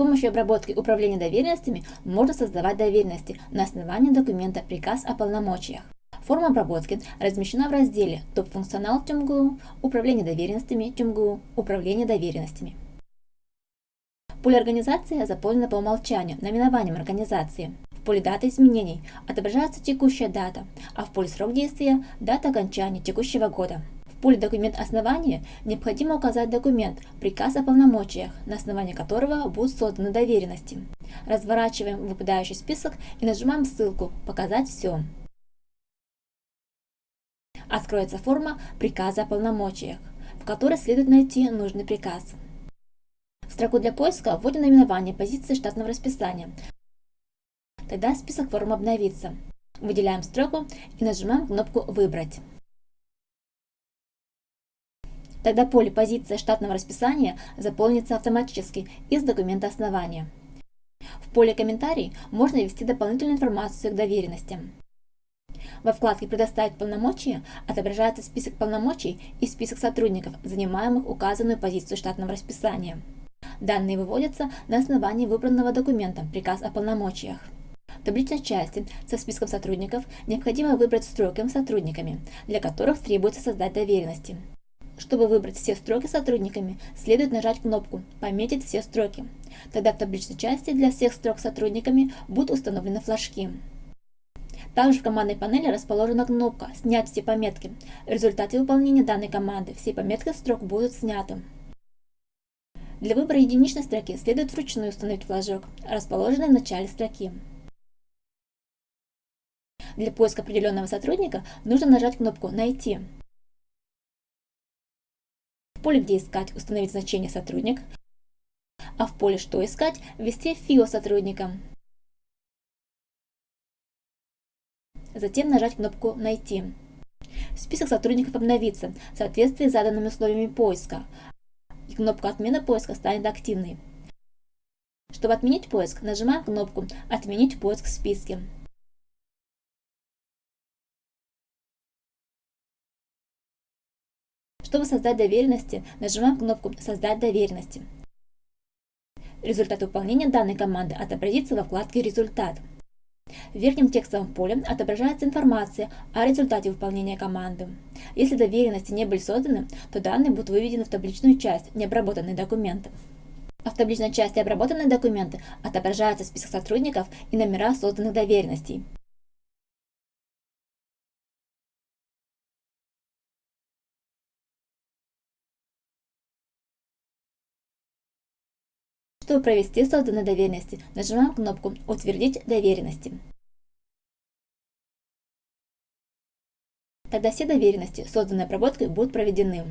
помощью обработки управления доверенностями можно создавать доверенности на основании документа «Приказ о полномочиях». Форма обработки размещена в разделе «Топ-функционал ТюмГУ», «Управление доверенностями ТюмГУ», «Управление доверенностями». Поле организации заполнено по умолчанию наименованием организации. В поле даты изменений отображается текущая дата, а в поле срок действия – дата окончания текущего года. В поле «Документ основания» необходимо указать документ «Приказ о полномочиях», на основании которого будут созданы доверенности. Разворачиваем выпадающий список и нажимаем ссылку «Показать все». Откроется форма приказа о полномочиях, в которой следует найти нужный приказ. В строку для поиска вводим наименование позиции штатного расписания. Тогда список форм обновится. Выделяем строку и нажимаем кнопку «Выбрать». Тогда поле «Позиция штатного расписания» заполнится автоматически из документа основания. В поле «Комментарий» можно ввести дополнительную информацию к доверенностям. Во вкладке «Предоставить полномочия» отображается список полномочий и список сотрудников, занимаемых указанную позицию штатного расписания. Данные выводятся на основании выбранного документа «Приказ о полномочиях». В табличной части со списком сотрудников необходимо выбрать строки с сотрудниками, для которых требуется создать доверенности. Чтобы выбрать все строки сотрудниками, следует нажать кнопку «Пометить все строки». Тогда в табличной части для всех строк сотрудниками будут установлены флажки. Также в командной панели расположена кнопка «Снять все пометки». В результате выполнения данной команды все пометки строк будут сняты. Для выбора единичной строки следует вручную установить флажок, расположенный в начале строки. Для поиска определенного сотрудника нужно нажать кнопку «Найти». В поле «Где искать» установить значение «Сотрудник», а в поле «Что искать» ввести ФИО сотрудника. Затем нажать кнопку «Найти». Список сотрудников обновится в соответствии с заданными условиями поиска, и кнопка «Отмена поиска» станет активной. Чтобы отменить поиск, нажимаем кнопку «Отменить поиск в списке». Чтобы создать доверенности, нажимаем кнопку «Создать доверенности». Результат выполнения данной команды отобразится во вкладке «Результат». В верхнем текстовом поле отображается информация о результате выполнения команды. Если доверенности не были созданы, то данные будут выведены в табличную часть «Необработанные документы». А в табличной части «Обработанные документы» отображается список сотрудников и номера созданных доверенностей. Чтобы провести созданные доверенности, нажимаем кнопку «Утвердить доверенности». Тогда все доверенности, созданные обработкой, будут проведены.